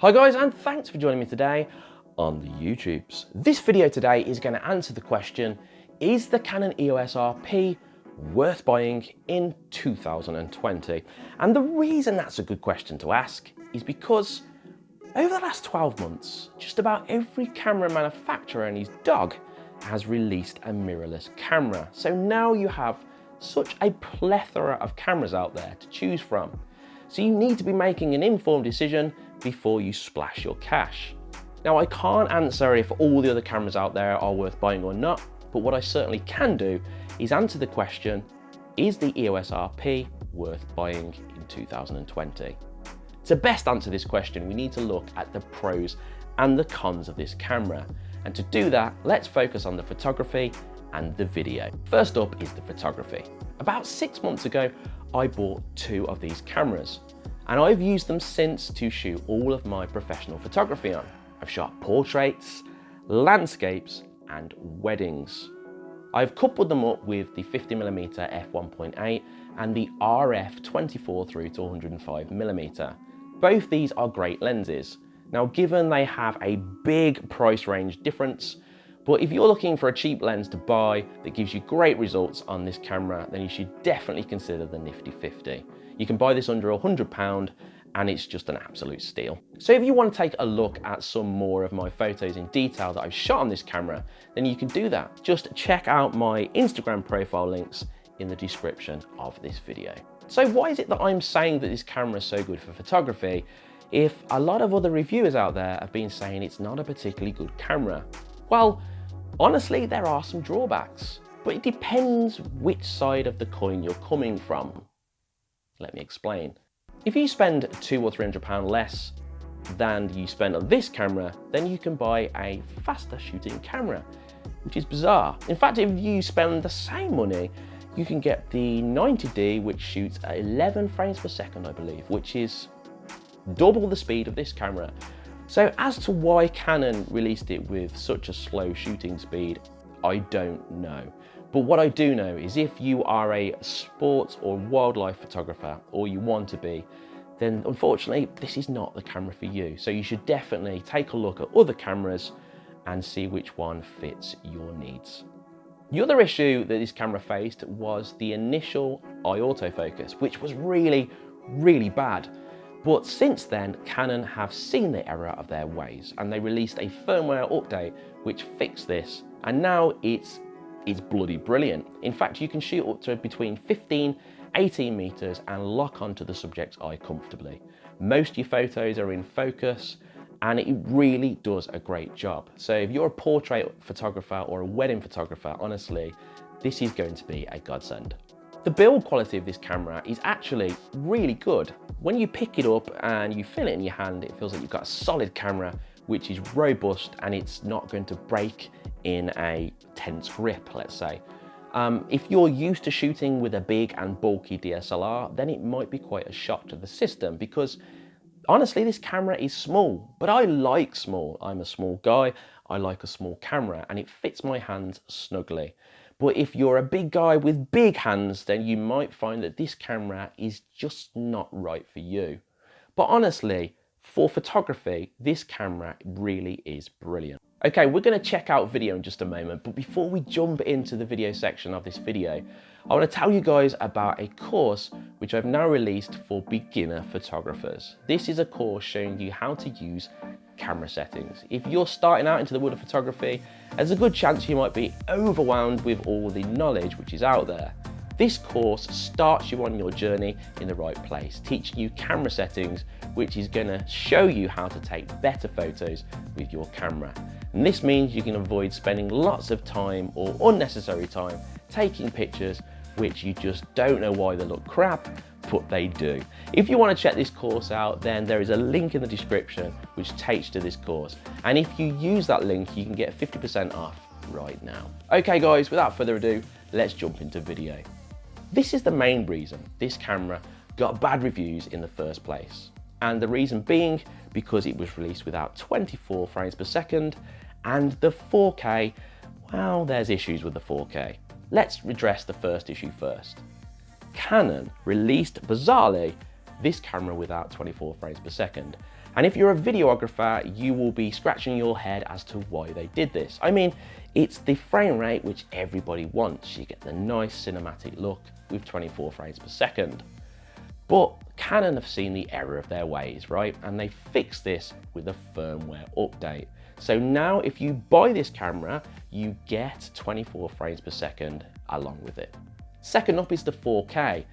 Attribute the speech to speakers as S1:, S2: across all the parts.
S1: Hi guys and thanks for joining me today on the YouTubes. This video today is going to answer the question, is the Canon EOS RP worth buying in 2020? And the reason that's a good question to ask is because over the last 12 months, just about every camera manufacturer and his dog has released a mirrorless camera. So now you have such a plethora of cameras out there to choose from. So you need to be making an informed decision before you splash your cash. Now I can't answer if all the other cameras out there are worth buying or not, but what I certainly can do is answer the question, is the EOS RP worth buying in 2020? To best answer this question, we need to look at the pros and the cons of this camera. And to do that, let's focus on the photography and the video. First up is the photography. About six months ago, I bought two of these cameras and I've used them since to shoot all of my professional photography on. I've shot portraits, landscapes and weddings. I've coupled them up with the 50mm f1.8 and the RF 24 through to 105mm. Both these are great lenses. Now given they have a big price range difference, but if you're looking for a cheap lens to buy that gives you great results on this camera, then you should definitely consider the Nifty 50. You can buy this under £100 and it's just an absolute steal. So if you want to take a look at some more of my photos in detail that I've shot on this camera, then you can do that. Just check out my Instagram profile links in the description of this video. So why is it that I'm saying that this camera is so good for photography if a lot of other reviewers out there have been saying it's not a particularly good camera? Well, honestly, there are some drawbacks, but it depends which side of the coin you're coming from. Let me explain. If you spend two or three hundred pound less than you spend on this camera, then you can buy a faster shooting camera, which is bizarre. In fact, if you spend the same money, you can get the 90D, which shoots at 11 frames per second, I believe, which is double the speed of this camera. So as to why Canon released it with such a slow shooting speed, I don't know. But what I do know is if you are a sports or wildlife photographer, or you want to be, then unfortunately, this is not the camera for you. So you should definitely take a look at other cameras and see which one fits your needs. The other issue that this camera faced was the initial eye autofocus, which was really, really bad. But since then, Canon have seen the error of their ways and they released a firmware update which fixed this. And now it's, it's bloody brilliant. In fact, you can shoot up to between 15, 18 meters and lock onto the subject's eye comfortably. Most of your photos are in focus and it really does a great job. So if you're a portrait photographer or a wedding photographer, honestly, this is going to be a godsend. The build quality of this camera is actually really good. When you pick it up and you feel it in your hand, it feels like you've got a solid camera which is robust and it's not going to break in a tense grip, let's say. Um, if you're used to shooting with a big and bulky DSLR, then it might be quite a shock to the system because honestly, this camera is small, but I like small. I'm a small guy, I like a small camera and it fits my hands snugly. But if you're a big guy with big hands, then you might find that this camera is just not right for you. But honestly, for photography, this camera really is brilliant. Okay, we're gonna check out video in just a moment, but before we jump into the video section of this video, I wanna tell you guys about a course which I've now released for beginner photographers. This is a course showing you how to use camera settings. If you're starting out into the world of photography, there's a good chance you might be overwhelmed with all the knowledge which is out there. This course starts you on your journey in the right place, teaching you camera settings, which is gonna show you how to take better photos with your camera. And this means you can avoid spending lots of time or unnecessary time taking pictures which you just don't know why they look crap, but they do. If you want to check this course out, then there is a link in the description which takes to this course. And if you use that link, you can get 50% off right now. Okay guys, without further ado, let's jump into video. This is the main reason this camera got bad reviews in the first place. And the reason being because it was released without 24 frames per second and the 4K, well, there's issues with the 4K. Let's address the first issue first. Canon released bizarrely this camera without 24 frames per second. And if you're a videographer, you will be scratching your head as to why they did this. I mean, it's the frame rate which everybody wants. You get the nice cinematic look with 24 frames per second. But Canon have seen the error of their ways, right? And they fixed this with a firmware update. So now if you buy this camera, you get 24 frames per second along with it. Second up is the 4K.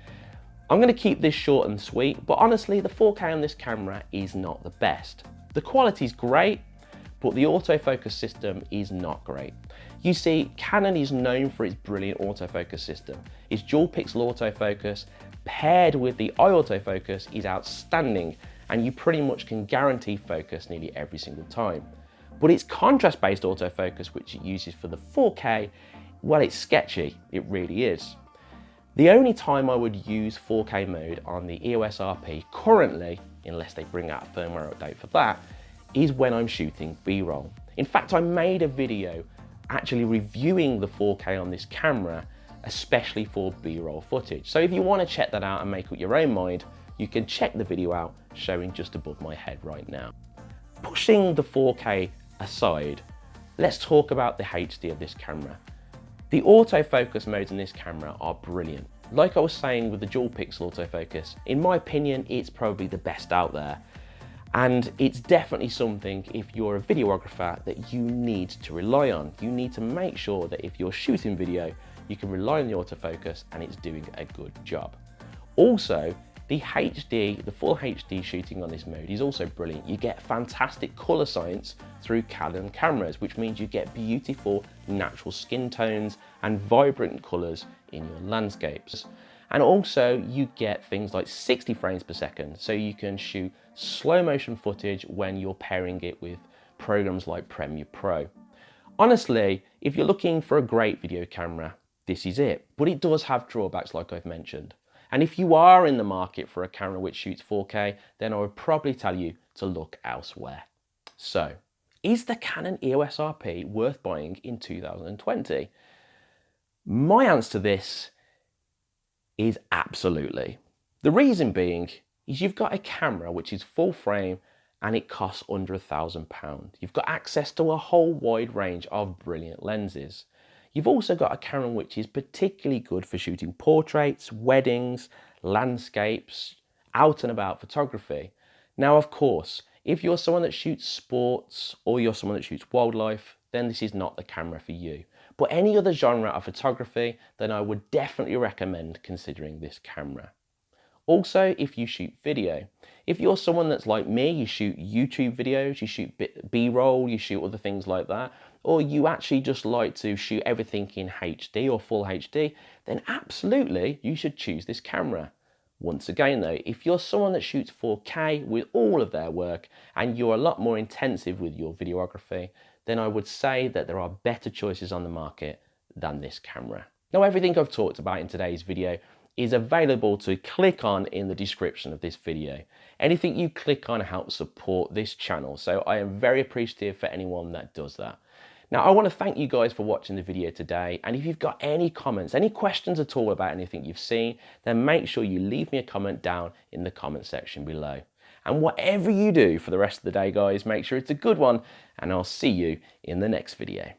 S1: I'm going to keep this short and sweet, but honestly the 4K on this camera is not the best. The quality is great, but the autofocus system is not great. You see, Canon is known for its brilliant autofocus system. Its dual pixel autofocus paired with the eye autofocus is outstanding and you pretty much can guarantee focus nearly every single time. But its contrast-based autofocus, which it uses for the 4K, well, it's sketchy, it really is. The only time I would use 4K mode on the EOS RP currently, unless they bring out a firmware update for that, is when I'm shooting B-roll. In fact, I made a video actually reviewing the 4K on this camera, especially for B-roll footage. So if you want to check that out and make up your own mind, you can check the video out showing just above my head right now. Pushing the 4K aside, let's talk about the HD of this camera. The autofocus modes in this camera are brilliant. Like I was saying with the dual pixel autofocus, in my opinion, it's probably the best out there. And it's definitely something, if you're a videographer, that you need to rely on. You need to make sure that if you're shooting video, you can rely on the autofocus and it's doing a good job. Also, the HD, the full HD shooting on this mode is also brilliant. You get fantastic color science through Canon cameras, which means you get beautiful natural skin tones and vibrant colors in your landscapes. And also you get things like 60 frames per second, so you can shoot slow motion footage when you're pairing it with programs like Premiere Pro. Honestly, if you're looking for a great video camera, this is it, but it does have drawbacks like I've mentioned. And if you are in the market for a camera which shoots 4K, then I would probably tell you to look elsewhere. So, is the Canon EOS RP worth buying in 2020? My answer to this is absolutely. The reason being is you've got a camera which is full frame and it costs under a thousand pounds. You've got access to a whole wide range of brilliant lenses. You've also got a camera which is particularly good for shooting portraits, weddings, landscapes, out and about photography. Now, of course, if you're someone that shoots sports or you're someone that shoots wildlife, then this is not the camera for you. But any other genre of photography, then I would definitely recommend considering this camera. Also, if you shoot video, if you're someone that's like me, you shoot YouTube videos, you shoot B-roll, you shoot other things like that, or you actually just like to shoot everything in HD or full HD, then absolutely you should choose this camera. Once again though, if you're someone that shoots 4K with all of their work and you're a lot more intensive with your videography, then I would say that there are better choices on the market than this camera. Now everything I've talked about in today's video is available to click on in the description of this video. Anything you click on helps support this channel, so I am very appreciative for anyone that does that. Now, I want to thank you guys for watching the video today, and if you've got any comments, any questions at all about anything you've seen, then make sure you leave me a comment down in the comment section below. And whatever you do for the rest of the day, guys, make sure it's a good one, and I'll see you in the next video.